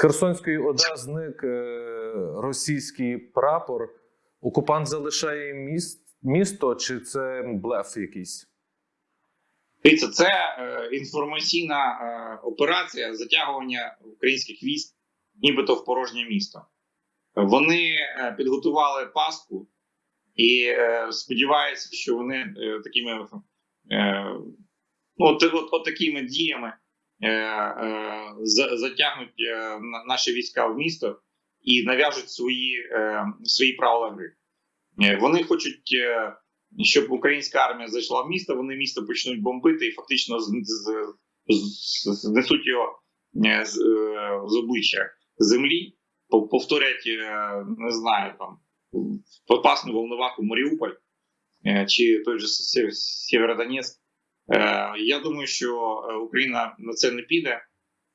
Херсонської ОДА зник е, російський прапор. Окупант залишає міст, місто, чи це блеф якийсь? Дивіться, це е, інформаційна е, операція затягування українських військ, нібито в порожнє місто. Вони е, підготували паску і е, сподіваються, що вони е, такими е, ну, от, от, от такими діями затягнуть е, наші війська в місто і нав'яжуть свої, е, свої правила гри. Е, Вони хочуть. Е, щоб українська армія зайшла в місто, вони місто почнуть бомбити і фактично знесуть його е, з, е, обличчя землі, повторять, е, не знаю, там попасну волноваху Маріуполь е, чи той же Сєвєродонецьк. Е, Я думаю, що е, Україна на це не піде,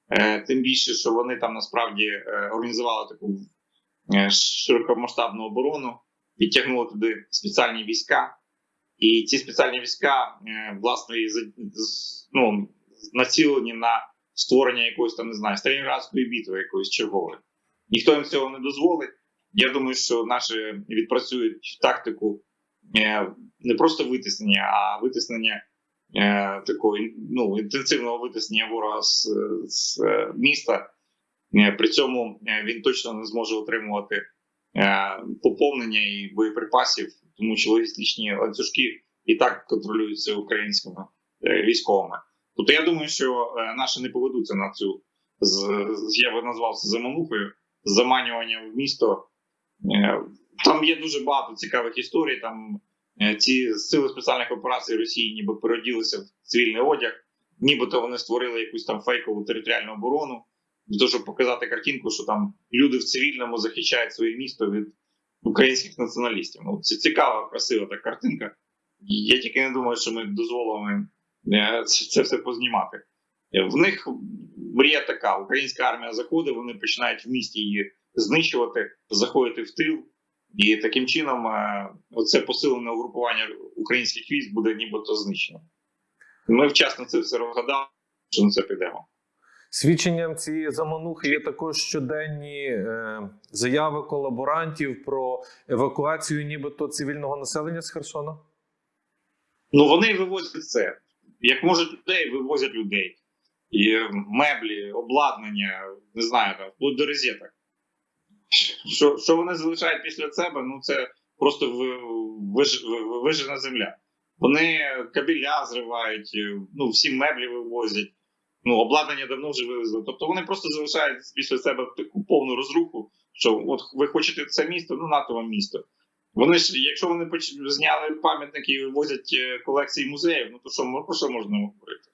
Е, тим більше, що вони там насправді організували таку широкомасштабну оборону, підтягнули туди спеціальні війська. І ці спеціальні війська, власне, ну, націлені на створення якоїсь там, не знаю, Сталінградської битви якоїсь чергової. Ніхто їм цього не дозволить. Я думаю, що наші відпрацюють тактику не просто витиснення, а витиснення такого ну, інтенсивного витиснення ворога з, з е, міста. Е, При цьому е, він точно не зможе отримувати е, поповнення і боєприпасів, тому що логістичні ланцюжки і так контролюються українськими е, військовими. Тобто я думаю, що е, наші не поведуться на цю я би назвав це заманухою, заманювання в місто. Е, Там є дуже багато цікавих історій. Там е, ці сили спеціальних операцій Росії ніби переоділися в цивільний одяг, нібито вони створили якусь там фейкову територіальну оборону для того, щоб показати картинку, що там люди в цивільному захищають своє місто від українських націоналістів. Ну, це цікава, красива та картинка. Я тільки не думаю, що ми дозволимо е, це, це все познімати. Е, В них мрія така: українська армія заходить, вони починають в місті її знищувати, заходити в тил. І таким чином е, оце посилене угрупування українських військ буде нібито знищено. Ми вчасно це все розгадали, що на це підемо. Свідченням цієї заманухи є також щоденні е, заяви колаборантів про евакуацію, нібито цивільного населення з Херсона. Ну вони вивозять це. Як можуть людей, вивозять людей. І меблі, обладнання, не знаю, там, вплоть до розеток. Що, що вони залишають після себе, ну це просто виж, вижена земля. Вони кабеля зривають, е, ну, всі меблі вивозять. Ну, обладнання давно вже вивезли. Тобто вони просто залишають після себе таку повну розруху, що от ви хочете це місто, ну нато вам місто. Вони ж, якщо вони зняли пам'ятники і вивозять е, колекції музеїв, ну то що про що можна говорити?